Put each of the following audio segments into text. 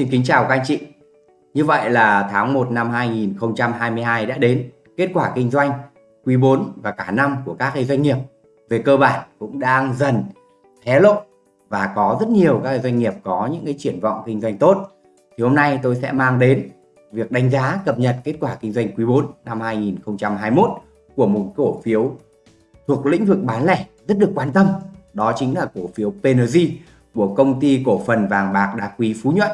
Xin kính chào các anh chị. Như vậy là tháng 1 năm 2022 đã đến. Kết quả kinh doanh, quý 4 và cả năm của các doanh nghiệp về cơ bản cũng đang dần hé lộ và có rất nhiều các doanh nghiệp có những cái triển vọng kinh doanh tốt. Thì hôm nay tôi sẽ mang đến việc đánh giá cập nhật kết quả kinh doanh quý 4 năm 2021 của một cổ phiếu thuộc lĩnh vực bán lẻ rất được quan tâm. Đó chính là cổ phiếu PNG của công ty cổ phần vàng bạc đá quý Phú Nhuận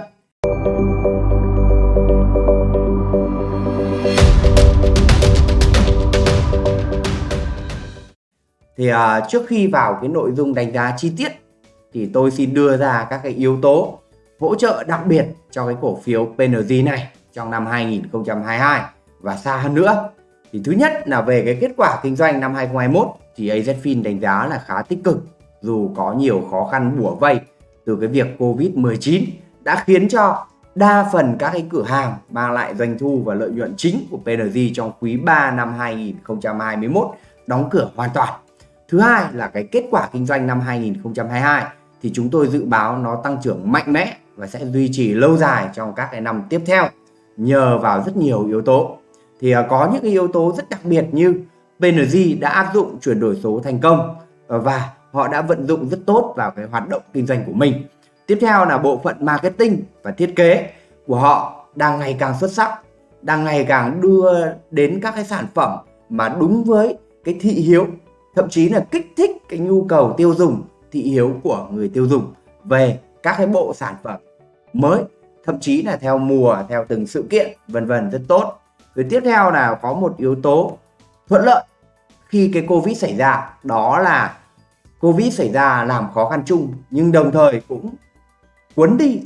thì uh, trước khi vào cái nội dung đánh giá chi tiết thì tôi xin đưa ra các cái yếu tố hỗ trợ đặc biệt cho cái cổ phiếu PNG này trong năm 2022 và xa hơn nữa. Thì thứ nhất là về cái kết quả kinh doanh năm 2021 thì AZFIN đánh giá là khá tích cực dù có nhiều khó khăn bủa vây từ cái việc Covid-19 đã khiến cho đa phần các cái cửa hàng mang lại doanh thu và lợi nhuận chính của PNG trong quý 3 năm 2021 đóng cửa hoàn toàn. Thứ hai là cái kết quả kinh doanh năm 2022 thì chúng tôi dự báo nó tăng trưởng mạnh mẽ và sẽ duy trì lâu dài trong các cái năm tiếp theo, nhờ vào rất nhiều yếu tố. Thì à, có những cái yếu tố rất đặc biệt như PNG đã áp dụng chuyển đổi số thành công ờ, và họ đã vận dụng rất tốt vào cái hoạt động kinh doanh của mình. Tiếp theo là bộ phận marketing và thiết kế của họ đang ngày càng xuất sắc, đang ngày càng đưa đến các cái sản phẩm mà đúng với cái thị hiếu, thậm chí là kích thích cái nhu cầu tiêu dùng, thị hiếu của người tiêu dùng về các cái bộ sản phẩm mới, thậm chí là theo mùa, theo từng sự kiện, vân vân rất tốt. Rồi tiếp theo là có một yếu tố thuận lợi khi cái Covid xảy ra, đó là Covid xảy ra làm khó khăn chung nhưng đồng thời cũng cuốn đi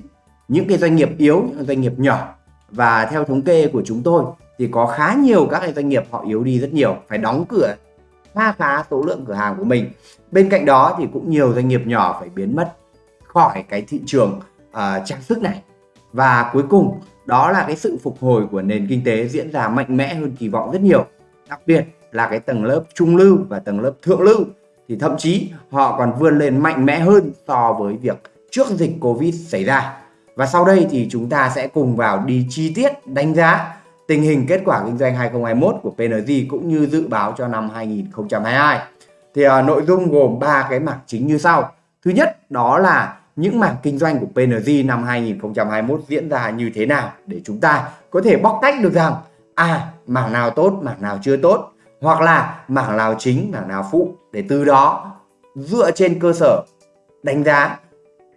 những cái doanh nghiệp yếu, những doanh nghiệp nhỏ và theo thống kê của chúng tôi thì có khá nhiều các cái doanh nghiệp họ yếu đi rất nhiều, phải đóng cửa khá khá số lượng cửa hàng của mình. Bên cạnh đó thì cũng nhiều doanh nghiệp nhỏ phải biến mất khỏi cái thị trường uh, trang sức này. Và cuối cùng đó là cái sự phục hồi của nền kinh tế diễn ra mạnh mẽ hơn kỳ vọng rất nhiều. Đặc biệt là cái tầng lớp trung lưu và tầng lớp thượng lưu thì thậm chí họ còn vươn lên mạnh mẽ hơn so với việc trước dịch Covid xảy ra. Và sau đây thì chúng ta sẽ cùng vào đi chi tiết đánh giá tình hình kết quả kinh doanh 2021 của PNG cũng như dự báo cho năm 2022. Thì uh, nội dung gồm ba cái mảng chính như sau. Thứ nhất đó là những mảng kinh doanh của PNG năm 2021 diễn ra như thế nào để chúng ta có thể bóc tách được rằng à mảng nào tốt, mảng nào chưa tốt hoặc là mảng nào chính, mảng nào phụ để từ đó dựa trên cơ sở đánh giá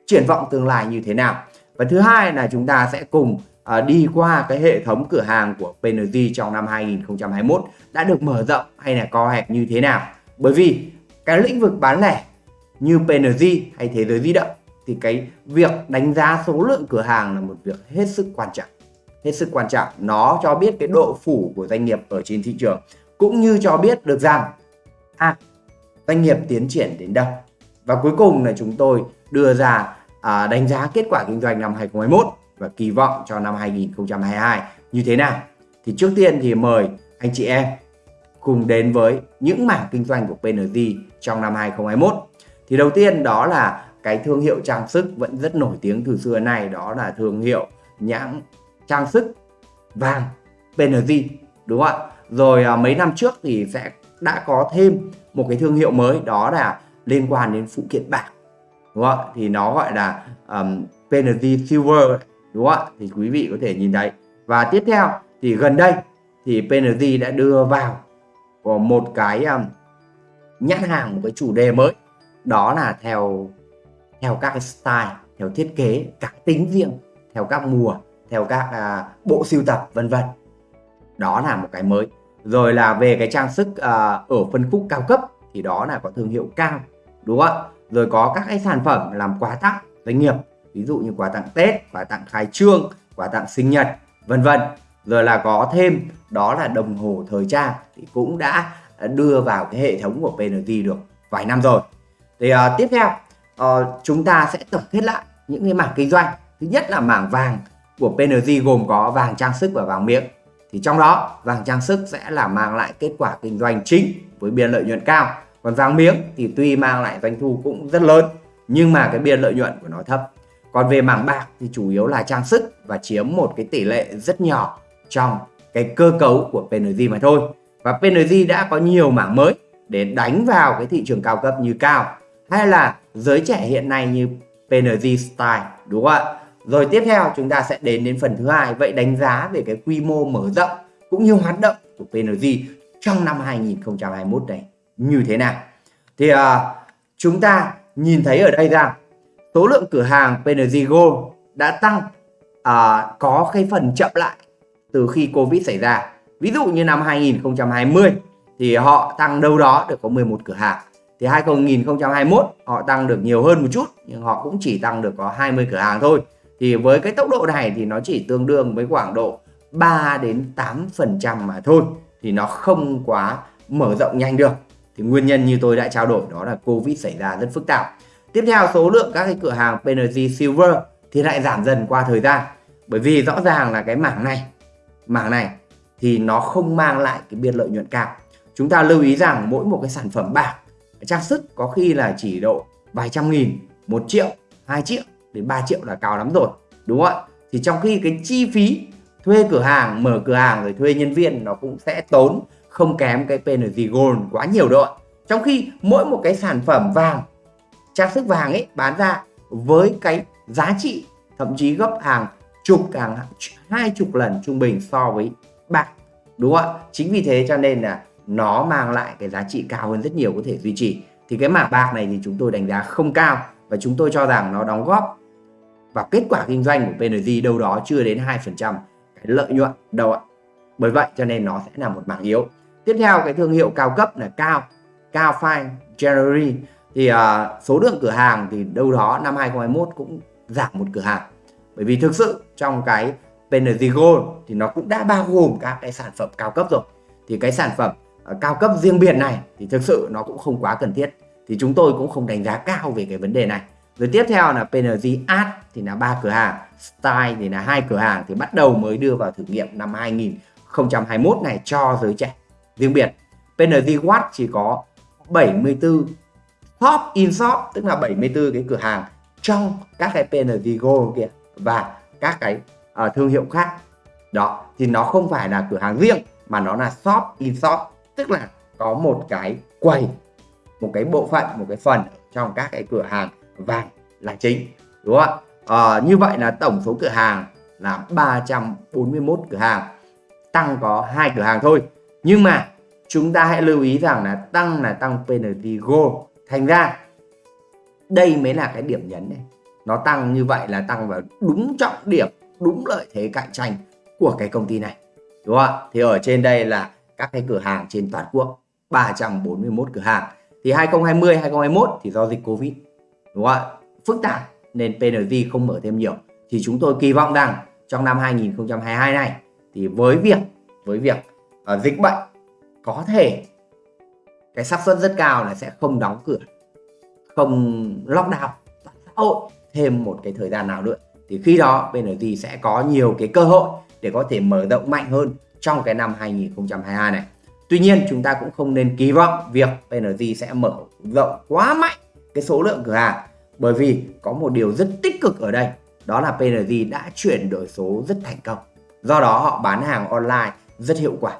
triển vọng tương lai như thế nào. Và thứ hai là chúng ta sẽ cùng uh, đi qua cái hệ thống cửa hàng của PNG trong năm 2021 đã được mở rộng hay là co hẹp như thế nào. Bởi vì cái lĩnh vực bán lẻ như PNG hay thế giới di động thì cái việc đánh giá số lượng cửa hàng là một việc hết sức quan trọng. Hết sức quan trọng, nó cho biết cái độ phủ của doanh nghiệp ở trên thị trường cũng như cho biết được rằng à, doanh nghiệp tiến triển đến đâu. Và cuối cùng là chúng tôi đưa ra à, đánh giá kết quả kinh doanh năm 2021 và kỳ vọng cho năm 2022 như thế nào. Thì trước tiên thì mời anh chị em cùng đến với những mảng kinh doanh của PNG trong năm 2021. Thì đầu tiên đó là cái thương hiệu trang sức vẫn rất nổi tiếng từ xưa này đó là thương hiệu nhãn trang sức vàng PNG đúng không ạ? Rồi à, mấy năm trước thì sẽ đã có thêm một cái thương hiệu mới đó là liên quan đến phụ kiện bạc đúng không ạ? Thì nó gọi là um, Penalty Silver đúng không ạ? Thì quý vị có thể nhìn thấy. Và tiếp theo thì gần đây thì Penalty đã đưa vào một cái um, nhãn hàng một cái chủ đề mới. Đó là theo theo các cái style theo thiết kế các tính riêng theo các mùa theo các uh, bộ siêu tập vân vân. Đó là một cái mới. Rồi là về cái trang sức uh, ở phân khúc cao cấp thì đó là có thương hiệu cao đúng không ạ? Rồi có các cái sản phẩm làm quà tặng doanh nghiệp ví dụ như quà tặng Tết quà tặng khai trương quà tặng sinh nhật vân vân. Rồi là có thêm đó là đồng hồ thời trang thì cũng đã đưa vào cái hệ thống của PNT được vài năm rồi. Thì uh, tiếp theo uh, chúng ta sẽ tổng kết lại những cái mảng kinh doanh. Thứ nhất là mảng vàng của PNG gồm có vàng trang sức và vàng miếng thì trong đó vàng trang sức sẽ là mang lại kết quả kinh doanh chính với biên lợi nhuận cao còn vàng miếng thì tuy mang lại doanh thu cũng rất lớn, nhưng mà cái biên lợi nhuận của nó thấp. Còn về mảng bạc thì chủ yếu là trang sức và chiếm một cái tỷ lệ rất nhỏ trong cái cơ cấu của PNG mà thôi. Và PNG đã có nhiều mảng mới để đánh vào cái thị trường cao cấp như cao, hay là giới trẻ hiện nay như PNG Style, đúng không ạ? Rồi tiếp theo chúng ta sẽ đến đến phần thứ hai, vậy đánh giá về cái quy mô mở rộng cũng như hoạt động của PNG trong năm 2021 này như thế nào. Thì à, chúng ta nhìn thấy ở đây rằng số lượng cửa hàng PNG Gold đã tăng à, có cái phần chậm lại từ khi Covid xảy ra. Ví dụ như năm 2020 thì họ tăng đâu đó được có 11 cửa hàng. Thì 2021 họ tăng được nhiều hơn một chút nhưng họ cũng chỉ tăng được có 20 cửa hàng thôi. Thì với cái tốc độ này thì nó chỉ tương đương với khoảng độ 3 đến 8 phần trăm mà thôi thì nó không quá mở rộng nhanh được thì nguyên nhân như tôi đã trao đổi đó là Covid xảy ra rất phức tạp. Tiếp theo, số lượng các cái cửa hàng PNG Silver thì lại giảm dần qua thời gian. Bởi vì rõ ràng là cái mảng này mảng này thì nó không mang lại cái biên lợi nhuận cao. Chúng ta lưu ý rằng mỗi một cái sản phẩm bạc, trang sức có khi là chỉ độ vài trăm nghìn, một triệu, hai triệu đến 3 triệu là cao lắm rồi, đúng không ạ? Thì trong khi cái chi phí thuê cửa hàng, mở cửa hàng rồi thuê nhân viên nó cũng sẽ tốn không kém cái PNG Gold quá nhiều đâu ạ. Trong khi mỗi một cái sản phẩm vàng, trang sức vàng ấy bán ra với cái giá trị, thậm chí gấp hàng chục, hàng hai chục lần trung bình so với bạc, đúng không ạ? Chính vì thế cho nên là nó mang lại cái giá trị cao hơn rất nhiều có thể duy trì. Thì cái mảng bạc này thì chúng tôi đánh giá không cao và chúng tôi cho rằng nó đóng góp vào kết quả kinh doanh của PNG đâu đó chưa đến 2% cái lợi nhuận đâu ạ. Bởi vậy cho nên nó sẽ là một mảng yếu tiếp theo cái thương hiệu cao cấp là cao cao fine jewelry. Thì uh, số lượng cửa hàng thì đâu đó năm 2021 cũng giảm một cửa hàng. Bởi vì thực sự trong cái PNG Gold thì nó cũng đã bao gồm các cái sản phẩm cao cấp rồi. Thì cái sản phẩm uh, cao cấp riêng biệt này thì thực sự nó cũng không quá cần thiết. Thì chúng tôi cũng không đánh giá cao về cái vấn đề này. Rồi tiếp theo là PNG Art thì là ba cửa hàng Style thì là hai cửa hàng thì bắt đầu mới đưa vào thử nghiệm năm 2021 này cho giới trẻ riêng biệt. PNG Watt chỉ có 74 top in shop tức là 74 cái cửa hàng trong các cái PNG Gold kia và các cái uh, thương hiệu khác. Đó thì nó không phải là cửa hàng riêng mà nó là shop in shop tức là có một cái quầy một cái bộ phận một cái phần trong các cái cửa hàng vàng là chính đúng không ạ? Ờ, như vậy là tổng số cửa hàng là 341 cửa hàng tăng có hai cửa hàng thôi nhưng mà chúng ta hãy lưu ý rằng là tăng là tăng penalty goal. Thành ra, đây mới là cái điểm nhấn này. Nó tăng như vậy là tăng vào đúng trọng điểm, đúng lợi thế cạnh tranh của cái công ty này. Đúng không ạ? Thì ở trên đây là các cái cửa hàng trên toàn quốc 341 cửa hàng. Thì 2020 2021 thì do dịch Covid. Đúng không ạ? Phức tạp nên PNG không mở thêm nhiều. Thì chúng tôi kỳ vọng rằng trong năm 2022 này, thì với việc với việc uh, dịch bệnh có thể cái xác suất rất cao là sẽ không đóng cửa không lockdown toàn xã hội thêm một cái thời gian nào nữa. Thì khi đó PNG sẽ có nhiều cái cơ hội để có thể mở rộng mạnh hơn trong cái năm 2022 này. Tuy nhiên chúng ta cũng không nên kỳ vọng việc PNG sẽ mở rộng quá mạnh cái số lượng cửa hàng bởi vì có một điều rất tích cực ở đây đó là PNG đã chuyển đổi số rất thành công. Do đó họ bán hàng online rất hiệu quả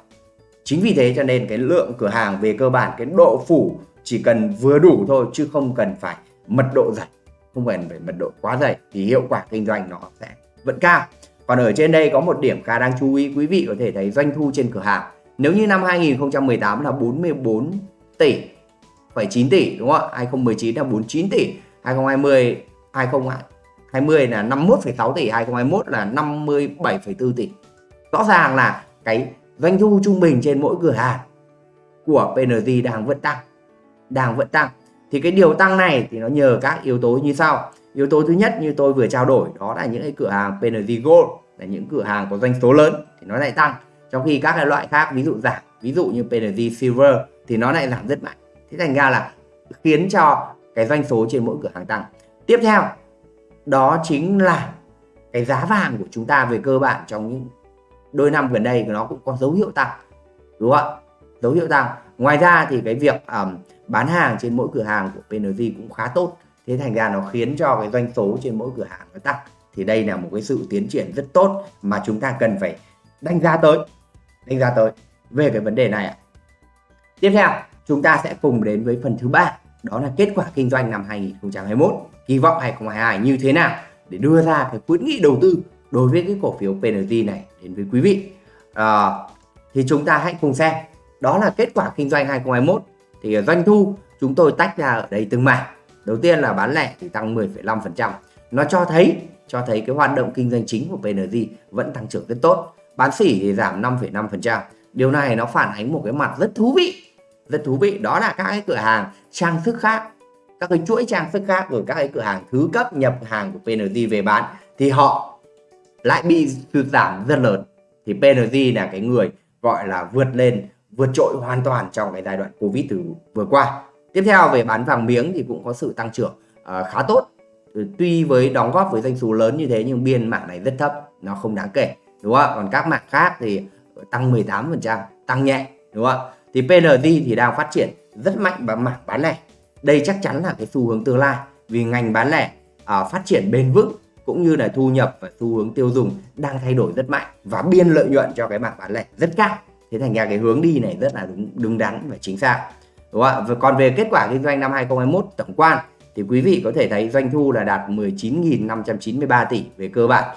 chính vì thế cho nên cái lượng cửa hàng về cơ bản cái độ phủ chỉ cần vừa đủ thôi chứ không cần phải mật độ dày không cần phải mật độ quá dày thì hiệu quả kinh doanh nó sẽ vẫn cao. Còn ở trên đây có một điểm khá đáng chú ý quý vị có thể thấy doanh thu trên cửa hàng. Nếu như năm 2018 là 44 tỷ phải 9 tỷ đúng không ạ? 2019 là 49 tỷ 2020 2020 là 51,6 tỷ 2021 là 57,4 tỷ. Rõ ràng là cái doanh thu trung bình trên mỗi cửa hàng của PNG đang vẫn tăng, đang vẫn tăng. Thì cái điều tăng này thì nó nhờ các yếu tố như sau. Yếu tố thứ nhất như tôi vừa trao đổi, đó là những cái cửa hàng PNG Gold, là những cửa hàng có doanh số lớn thì nó lại tăng. Trong khi các cái loại khác, ví dụ giảm, ví dụ như PNG Silver thì nó lại giảm rất mạnh. Thế thành ra là khiến cho cái doanh số trên mỗi cửa hàng tăng. Tiếp theo, đó chính là cái giá vàng của chúng ta về cơ bản trong những đôi năm gần đây nó cũng có dấu hiệu tăng đúng không ạ? Dấu hiệu tăng. Ngoài ra thì cái việc um, bán hàng trên mỗi cửa hàng của PNG cũng khá tốt. Thế thành ra nó khiến cho cái doanh số trên mỗi cửa hàng nó tăng. Thì đây là một cái sự tiến triển rất tốt mà chúng ta cần phải đánh giá tới đánh giá tới về cái vấn đề này ạ. Tiếp theo chúng ta sẽ cùng đến với phần thứ ba đó là kết quả kinh doanh năm 2021 kỳ vọng 2022 như thế nào để đưa ra cái khuyến nghị đầu tư đối với cái cổ phiếu PNG này đến với quý vị. À, thì chúng ta hãy cùng xem. Đó là kết quả kinh doanh 2021 thì à, doanh thu chúng tôi tách ra ở đây từng mảng. Đầu tiên là bán lẻ thì tăng 10,5% nó cho thấy cho thấy cái hoạt động kinh doanh chính của PNG vẫn tăng trưởng rất tốt. Bán sỉ thì giảm 5,5% điều này nó phản ánh một cái mặt rất thú vị rất thú vị. Đó là các cái cửa hàng trang sức khác các cái chuỗi trang sức khác rồi các cái cửa hàng thứ cấp nhập hàng của PNG về bán. Thì họ lại bị sụt giảm rất lớn. Thì PNG là cái người gọi là vượt lên vượt trội hoàn toàn trong cái giai đoạn Covid từ vừa qua. Tiếp theo về bán vàng miếng thì cũng có sự tăng trưởng uh, khá tốt. Ừ, tuy với đóng góp với doanh số lớn như thế nhưng biên mảng này rất thấp nó không đáng kể đúng không còn các mảng khác thì tăng 18% tăng nhẹ đúng không thì PNG thì đang phát triển rất mạnh và mảng bán lẻ. Đây chắc chắn là cái xu hướng tương lai vì ngành bán lẻ uh, phát triển bền vững cũng như là thu nhập và xu hướng tiêu dùng đang thay đổi rất mạnh và biên lợi nhuận cho cái mảng bán lẻ rất cao. Thế thành ra cái hướng đi này rất là đúng đúng đắn và chính xác. Đúng không ạ? Và còn về kết quả kinh doanh năm 2021 tổng quan, thì quý vị có thể thấy doanh thu là đạt 19.593 tỷ về cơ bản.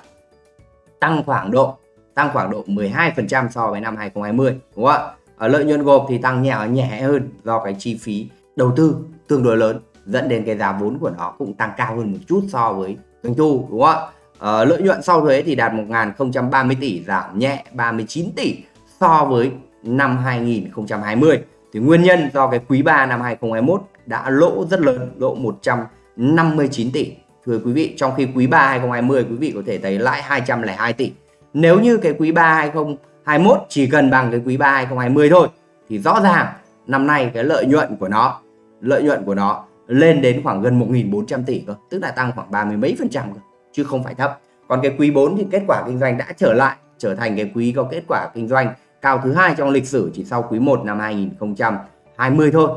Tăng khoảng độ, tăng khoảng độ 12% so với năm 2020 đúng không ạ? Ở lợi nhuận gộp thì tăng nhẹ nhẹ hơn do cái chi phí đầu tư tương đối lớn dẫn đến cái giá vốn của nó cũng tăng cao hơn một chút so với doanh thu đúng không ạ? Ờ, lợi nhuận sau thuế thì đạt 1.030 tỷ giảm nhẹ 39 tỷ so với năm 2020 thì nguyên nhân do cái quý 3 năm 2021 đã lỗ rất lớn lỗ 159 tỷ. Thưa quý vị trong khi quý 3 2020 quý vị có thể thấy lãi 202 tỷ. Nếu như cái quý 3 2021 chỉ cần bằng cái quý 3 2020 thôi thì rõ ràng năm nay cái lợi nhuận của nó lợi nhuận của nó lên đến khoảng gần 1.400 tỷ cơ, tức là tăng khoảng ba mươi mấy phần trăm cơ, chứ không phải thấp. Còn cái quý 4 thì kết quả kinh doanh đã trở lại, trở thành cái quý có kết quả kinh doanh cao thứ hai trong lịch sử, chỉ sau quý 1 năm 2020 thôi.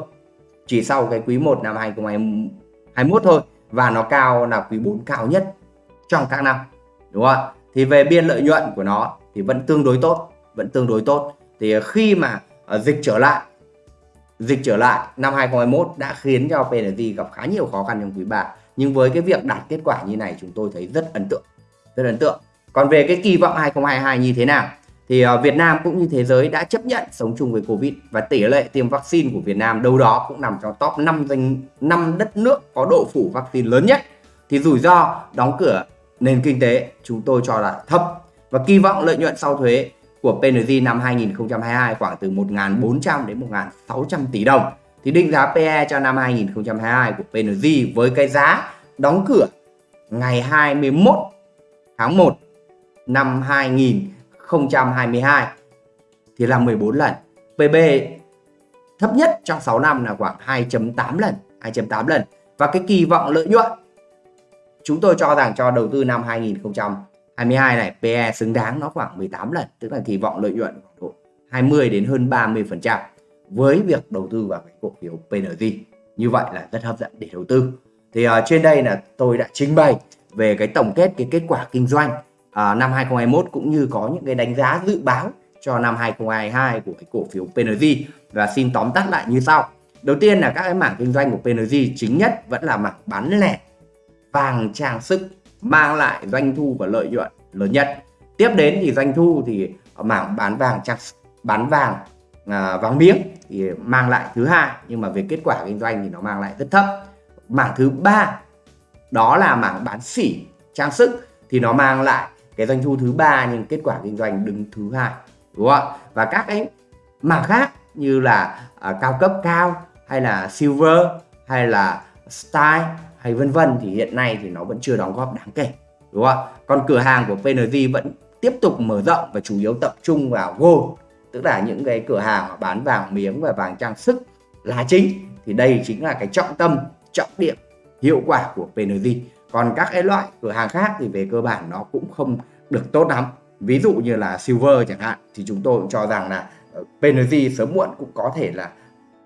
Chỉ sau cái quý 1 năm 2021 thôi, và nó cao là quý 4 cao nhất trong các năm, đúng không ạ? Thì về biên lợi nhuận của nó thì vẫn tương đối tốt, vẫn tương đối tốt. Thì khi mà ờ, dịch trở lại dịch trở lại năm 2021 đã khiến cho PNG gặp khá nhiều khó khăn trong quý 3 nhưng với cái việc đạt kết quả như này, chúng tôi thấy rất ấn tượng, rất ấn tượng. Còn về cái kỳ vọng 2022 như thế nào? Thì ờ, Việt Nam cũng như thế giới đã chấp nhận sống chung với Covid và tỷ lệ tiêm vaccine của Việt Nam đâu đó cũng nằm trong top 5 danh 5 đất nước có độ phủ vaccine lớn nhất. Thì rủi ro đóng cửa nền kinh tế chúng tôi cho là thấp và kỳ vọng lợi nhuận sau thuế của PNG năm 2022 khoảng từ 1.400 đến 1.600 tỷ đồng thì định giá PE cho năm 2022 của PNG với cái giá đóng cửa ngày 21 tháng 1 năm 2022 thì là 14 lần. PB thấp nhất trong 6 năm là khoảng 2.8 lần, 2.8 lần. Và cái kỳ vọng lợi nhuận chúng tôi cho rằng cho đầu tư năm 2022 22 này PE xứng đáng nó khoảng 18 lần, tức là kỳ vọng lợi nhuận khoảng độ 20 đến hơn 30% với việc đầu tư vào cái cổ phiếu PNG. Như vậy là rất hấp dẫn để đầu tư. Thì uh, trên đây là tôi đã trình bày về cái tổng kết cái kết quả kinh doanh uh, năm 2021 cũng như có những cái đánh giá dự báo cho năm 2022 của cái cổ phiếu PNG và xin tóm tắt lại như sau. Đầu tiên là các cái mảng kinh doanh của PNG chính nhất vẫn là mảng bán lẻ vàng trang sức mang lại doanh thu và lợi nhuận lớn nhất. Tiếp đến thì doanh thu thì mảng bán vàng trang bán vàng à, vàng miếng thì mang lại thứ hai nhưng mà về kết quả kinh doanh thì nó mang lại rất thấp. Mảng thứ ba đó là mảng bán sỉ trang sức thì nó mang lại cái doanh thu thứ ba nhưng kết quả kinh doanh đứng thứ hai đúng không ạ và các cái mảng khác như là à, cao cấp cao hay là silver hay là style hay vân vân thì hiện nay thì nó vẫn chưa đóng góp đáng kể, đúng không ạ? Còn cửa hàng của PNG vẫn tiếp tục mở rộng và chủ yếu tập trung vào gold, tức là những cái cửa hàng bán vàng miếng và vàng trang sức là chính. Thì đây chính là cái trọng tâm, trọng điểm, hiệu quả của PNG còn các cái loại cửa hàng khác thì về cơ bản nó cũng không được tốt lắm. Ví dụ như là silver chẳng hạn, thì chúng tôi cũng cho rằng là ờ, PNG sớm muộn cũng có thể là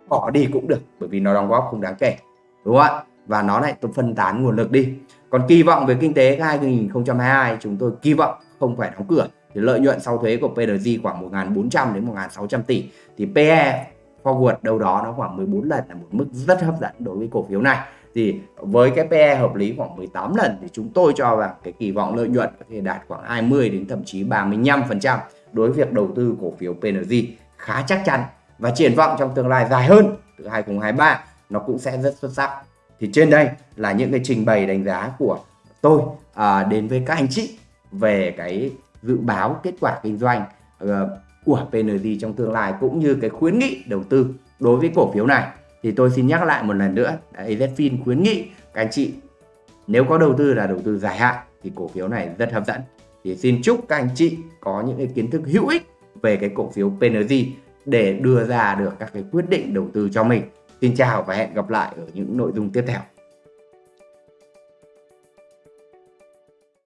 bỏ đi cũng được, bởi vì nó đóng góp không đáng kể, đúng không ạ? Và nó lại phân tán nguồn lực đi. Còn kỳ vọng về kinh tế 2022 chúng tôi kỳ vọng không phải đóng cửa. Thì lợi nhuận sau thuế của PRG khoảng 1.400 đến 1.600 tỷ. Thì PE forward đâu đó nó khoảng 14 lần là một mức rất hấp dẫn đối với cổ phiếu này. Thì với cái PE hợp lý khoảng 18 lần thì chúng tôi cho rằng cái kỳ vọng lợi nhuận có thể đạt khoảng 20 đến thậm chí 35% đối với việc đầu tư cổ phiếu PNG khá chắc chắn. Và triển vọng trong tương lai dài hơn từ 2023 nó cũng sẽ rất xuất sắc thì trên đây là những cái trình bày đánh giá của tôi à, đến với các anh chị về cái dự báo kết quả kinh doanh uh, của PNG trong tương lai cũng như cái khuyến nghị đầu tư đối với cổ phiếu này thì tôi xin nhắc lại một lần nữa AZFIN khuyến nghị các anh chị nếu có đầu tư là đầu tư dài hạn thì cổ phiếu này rất hấp dẫn thì xin chúc các anh chị có những cái kiến thức hữu ích về cái cổ phiếu PNG để đưa ra được các cái quyết định đầu tư cho mình. Xin chào và hẹn gặp lại ở những nội dung tiếp theo.